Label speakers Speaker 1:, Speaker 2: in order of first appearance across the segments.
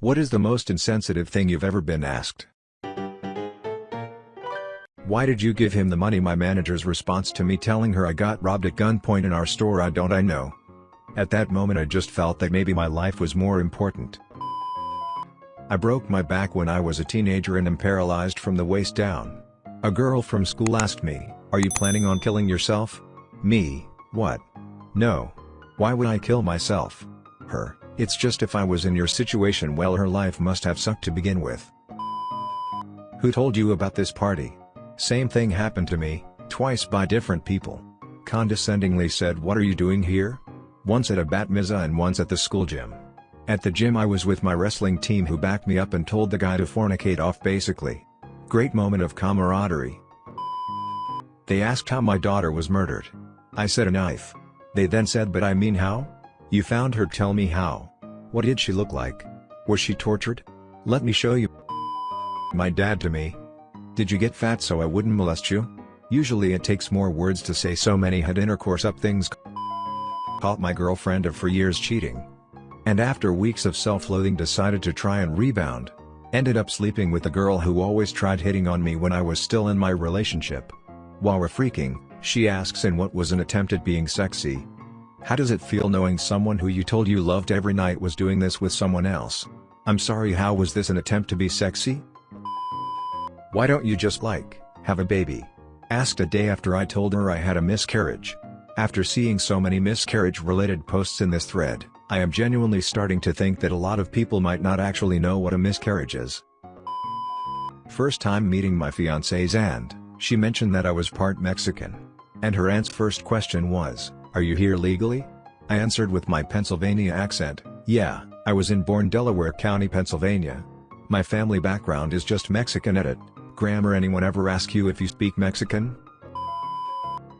Speaker 1: What is the most insensitive thing you've ever been asked? Why did you give him the money my manager's response to me telling her I got robbed at gunpoint in our store I don't I know. At that moment I just felt that maybe my life was more important. I broke my back when I was a teenager and am paralyzed from the waist down. A girl from school asked me, are you planning on killing yourself? Me, what? No. Why would I kill myself? Her, it's just if I was in your situation well her life must have sucked to begin with. Who told you about this party? Same thing happened to me, twice by different people. Condescendingly said what are you doing here? Once at a bat mitzvah and once at the school gym. At the gym I was with my wrestling team who backed me up and told the guy to fornicate off basically. Great moment of camaraderie. They asked how my daughter was murdered. I said a knife. They then said but I mean how? You found her tell me how. What did she look like? Was she tortured? Let me show you. My dad to me. Did you get fat so I wouldn't molest you? Usually it takes more words to say so many had intercourse up things. Caught my girlfriend of for years cheating and after weeks of self-loathing decided to try and rebound. Ended up sleeping with the girl who always tried hitting on me when I was still in my relationship. While we're freaking, she asks in what was an attempt at being sexy. How does it feel knowing someone who you told you loved every night was doing this with someone else? I'm sorry how was this an attempt to be sexy? Why don't you just like, have a baby? Asked a day after I told her I had a miscarriage. After seeing so many miscarriage-related posts in this thread, I am genuinely starting to think that a lot of people might not actually know what a miscarriage is. First time meeting my fiance's aunt, she mentioned that I was part Mexican. And her aunt's first question was, are you here legally? I answered with my Pennsylvania accent, yeah, I was in born Delaware County, Pennsylvania. My family background is just Mexican edit. Grammar anyone ever ask you if you speak Mexican?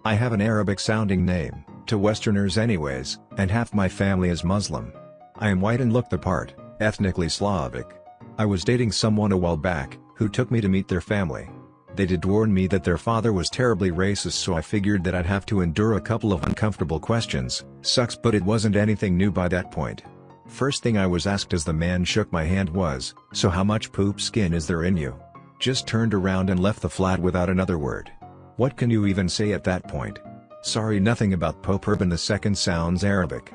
Speaker 1: I have an Arabic sounding name, to Westerners anyways, and half my family is Muslim. I am white and look the part, ethnically Slavic. I was dating someone a while back, who took me to meet their family. They did warn me that their father was terribly racist so I figured that I'd have to endure a couple of uncomfortable questions, sucks but it wasn't anything new by that point. First thing I was asked as the man shook my hand was, so how much poop skin is there in you? Just turned around and left the flat without another word. What can you even say at that point? Sorry nothing about Pope Urban II sounds Arabic.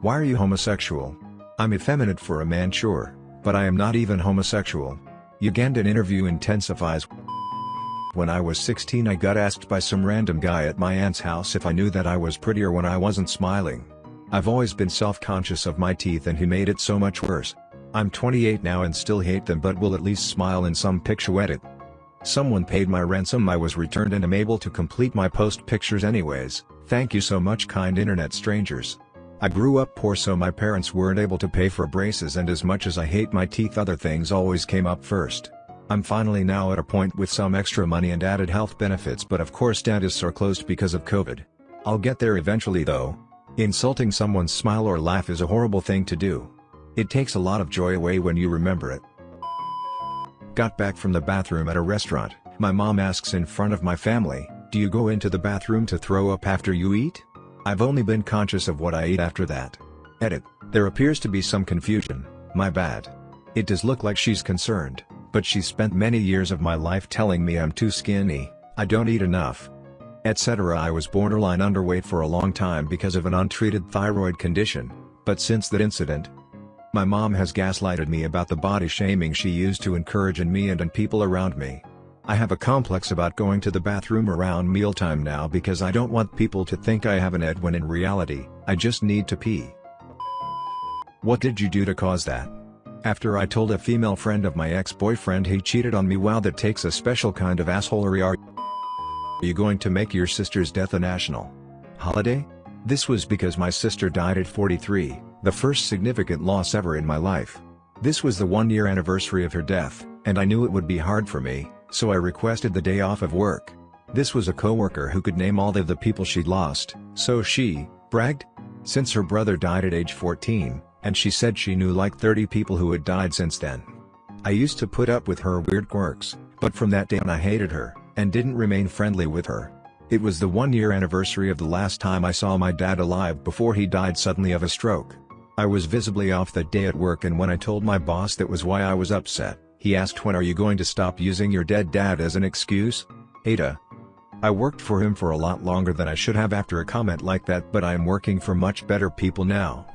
Speaker 1: Why are you homosexual? I'm effeminate for a man sure, but I am not even homosexual. Ugandan interview intensifies. When I was 16 I got asked by some random guy at my aunt's house if I knew that I was prettier when I wasn't smiling. I've always been self-conscious of my teeth and he made it so much worse. I'm 28 now and still hate them but will at least smile in some picture edit. Someone paid my ransom I was returned and am able to complete my post pictures anyways, thank you so much kind internet strangers. I grew up poor so my parents weren't able to pay for braces and as much as I hate my teeth other things always came up first. I'm finally now at a point with some extra money and added health benefits but of course dentists are closed because of COVID. I'll get there eventually though. Insulting someone's smile or laugh is a horrible thing to do. It takes a lot of joy away when you remember it. Got back from the bathroom at a restaurant, my mom asks in front of my family, do you go into the bathroom to throw up after you eat? I've only been conscious of what I eat after that. Edit, there appears to be some confusion, my bad. It does look like she's concerned, but she spent many years of my life telling me I'm too skinny, I don't eat enough, etc. I was borderline underweight for a long time because of an untreated thyroid condition, but since that incident, my mom has gaslighted me about the body shaming she used to encourage in me and in people around me. I have a complex about going to the bathroom around mealtime now because I don't want people to think I have an ed when in reality, I just need to pee. What did you do to cause that? After I told a female friend of my ex-boyfriend he cheated on me wow that takes a special kind of assholery are you going to make your sister's death a national holiday? This was because my sister died at 43, the first significant loss ever in my life. This was the one-year anniversary of her death, and I knew it would be hard for me, so I requested the day off of work. This was a coworker who could name all of the people she'd lost, so she, bragged. Since her brother died at age 14, and she said she knew like 30 people who had died since then. I used to put up with her weird quirks, but from that day on I hated her, and didn't remain friendly with her. It was the one-year anniversary of the last time I saw my dad alive before he died suddenly of a stroke. I was visibly off that day at work and when I told my boss that was why I was upset, he asked when are you going to stop using your dead dad as an excuse? Ada. I worked for him for a lot longer than I should have after a comment like that but I am working for much better people now.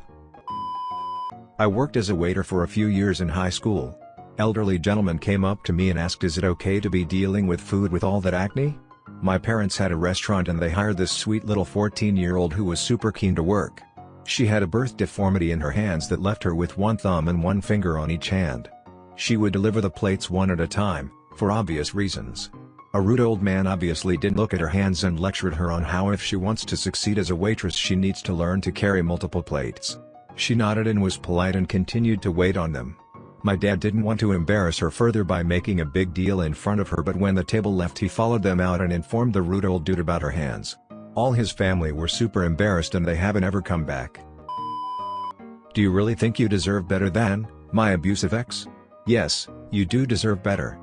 Speaker 1: I worked as a waiter for a few years in high school. Elderly gentleman came up to me and asked is it okay to be dealing with food with all that acne? My parents had a restaurant and they hired this sweet little 14-year-old who was super keen to work. She had a birth deformity in her hands that left her with one thumb and one finger on each hand. She would deliver the plates one at a time, for obvious reasons. A rude old man obviously didn't look at her hands and lectured her on how if she wants to succeed as a waitress she needs to learn to carry multiple plates. She nodded and was polite and continued to wait on them. My dad didn't want to embarrass her further by making a big deal in front of her but when the table left he followed them out and informed the rude old dude about her hands. All his family were super embarrassed and they haven't ever come back. Do you really think you deserve better than, my abusive ex? Yes, you do deserve better.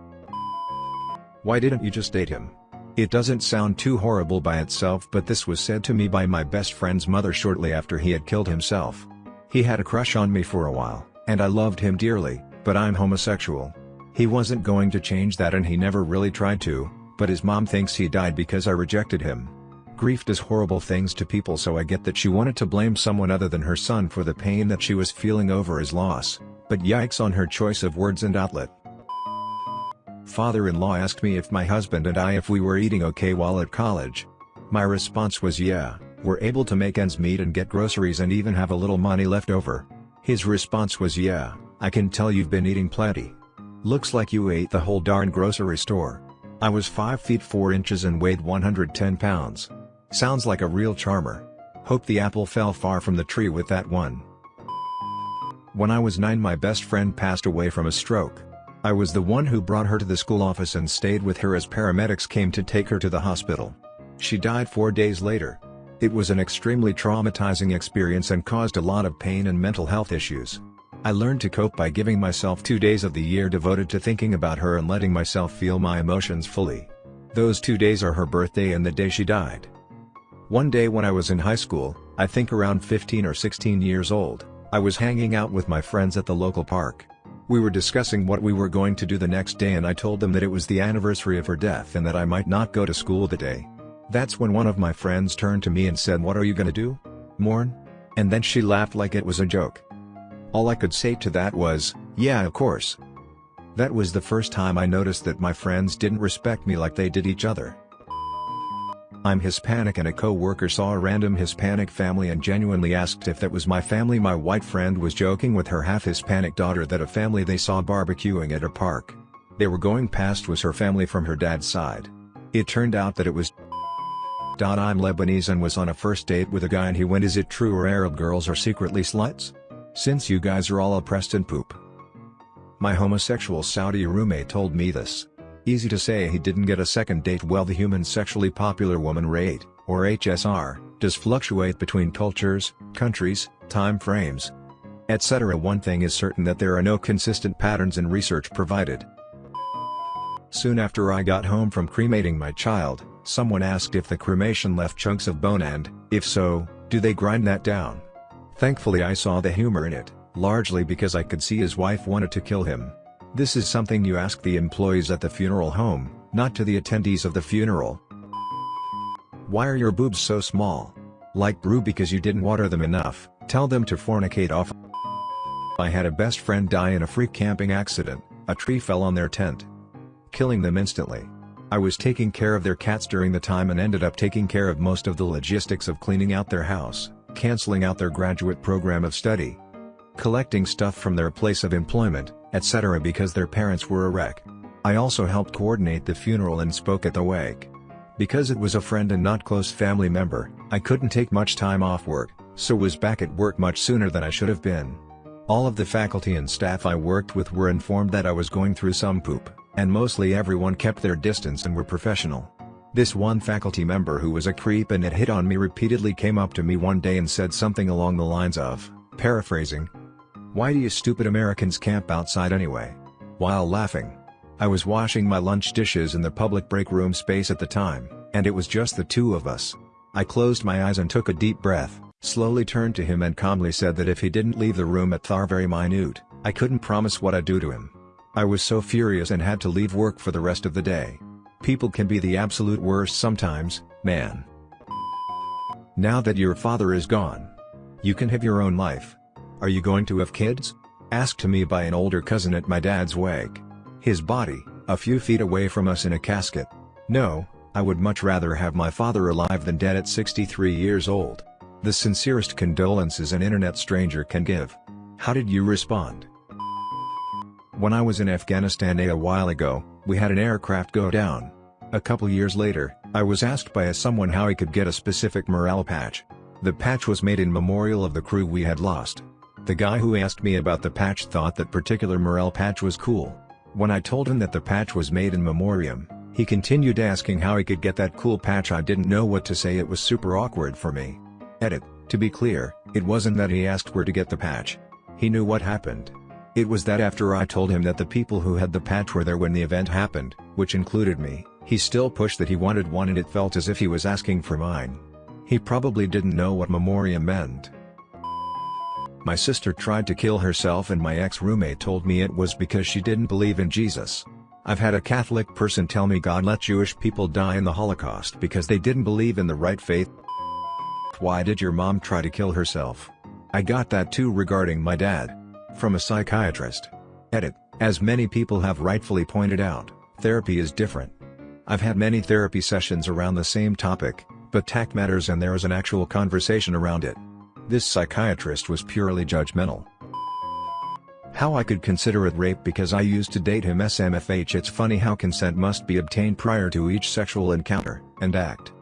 Speaker 1: Why didn't you just date him? It doesn't sound too horrible by itself but this was said to me by my best friend's mother shortly after he had killed himself. He had a crush on me for a while, and I loved him dearly, but I'm homosexual. He wasn't going to change that and he never really tried to, but his mom thinks he died because I rejected him. Grief does horrible things to people so I get that she wanted to blame someone other than her son for the pain that she was feeling over his loss, but yikes on her choice of words and outlet. Father-in-law asked me if my husband and I if we were eating okay while at college. My response was yeah, we're able to make ends meet and get groceries and even have a little money left over. His response was yeah, I can tell you've been eating plenty. Looks like you ate the whole darn grocery store. I was 5 feet 4 inches and weighed 110 pounds. Sounds like a real charmer. Hope the apple fell far from the tree with that one. When I was 9 my best friend passed away from a stroke. I was the one who brought her to the school office and stayed with her as paramedics came to take her to the hospital. She died four days later. It was an extremely traumatizing experience and caused a lot of pain and mental health issues. I learned to cope by giving myself two days of the year devoted to thinking about her and letting myself feel my emotions fully. Those two days are her birthday and the day she died. One day when I was in high school, I think around 15 or 16 years old, I was hanging out with my friends at the local park. We were discussing what we were going to do the next day and I told them that it was the anniversary of her death and that I might not go to school the day. That's when one of my friends turned to me and said what are you gonna do? Mourn? And then she laughed like it was a joke. All I could say to that was, yeah of course. That was the first time I noticed that my friends didn't respect me like they did each other. I'm Hispanic and a co-worker saw a random Hispanic family and genuinely asked if that was my family my white friend was joking with her half-Hispanic daughter that a family they saw barbecuing at a park. They were going past was her family from her dad's side. It turned out that it was I'm Lebanese and was on a first date with a guy and he went is it true or Arab girls are secretly sluts? Since you guys are all oppressed and poop. My homosexual Saudi roommate told me this. Easy to say he didn't get a second date well the human sexually popular woman rate, or HSR, does fluctuate between cultures, countries, time frames, etc. One thing is certain that there are no consistent patterns in research provided. Soon after I got home from cremating my child, Someone asked if the cremation left chunks of bone and, if so, do they grind that down? Thankfully I saw the humor in it, largely because I could see his wife wanted to kill him. This is something you ask the employees at the funeral home, not to the attendees of the funeral. Why are your boobs so small? Like brew because you didn't water them enough, tell them to fornicate off. I had a best friend die in a freak camping accident, a tree fell on their tent. Killing them instantly. I was taking care of their cats during the time and ended up taking care of most of the logistics of cleaning out their house, canceling out their graduate program of study, collecting stuff from their place of employment, etc. because their parents were a wreck. I also helped coordinate the funeral and spoke at the wake. Because it was a friend and not close family member, I couldn't take much time off work, so was back at work much sooner than I should have been. All of the faculty and staff I worked with were informed that I was going through some poop and mostly everyone kept their distance and were professional. This one faculty member who was a creep and had hit on me repeatedly came up to me one day and said something along the lines of, paraphrasing, Why do you stupid Americans camp outside anyway? While laughing. I was washing my lunch dishes in the public break room space at the time, and it was just the two of us. I closed my eyes and took a deep breath, slowly turned to him and calmly said that if he didn't leave the room at Thar very minute, I couldn't promise what I'd do to him. I was so furious and had to leave work for the rest of the day. People can be the absolute worst sometimes, man. Now that your father is gone, you can have your own life. Are you going to have kids? Asked to me by an older cousin at my dad's wake. His body, a few feet away from us in a casket. No, I would much rather have my father alive than dead at 63 years old. The sincerest condolences an internet stranger can give. How did you respond? When I was in Afghanistan a while ago, we had an aircraft go down. A couple years later, I was asked by someone how he could get a specific morale patch. The patch was made in memorial of the crew we had lost. The guy who asked me about the patch thought that particular morel patch was cool. When I told him that the patch was made in memoriam, he continued asking how he could get that cool patch I didn't know what to say it was super awkward for me. Edit, to be clear, it wasn't that he asked where to get the patch. He knew what happened. It was that after I told him that the people who had the patch were there when the event happened, which included me, he still pushed that he wanted one and it felt as if he was asking for mine. He probably didn't know what memoriam meant. My sister tried to kill herself and my ex-roommate told me it was because she didn't believe in Jesus. I've had a Catholic person tell me God let Jewish people die in the Holocaust because they didn't believe in the right faith. Why did your mom try to kill herself? I got that too regarding my dad. From a psychiatrist. Edit, as many people have rightfully pointed out, therapy is different. I've had many therapy sessions around the same topic, but tact matters and there is an actual conversation around it. This psychiatrist was purely judgmental. How I could consider it rape because I used to date him SMFH It's funny how consent must be obtained prior to each sexual encounter, and act.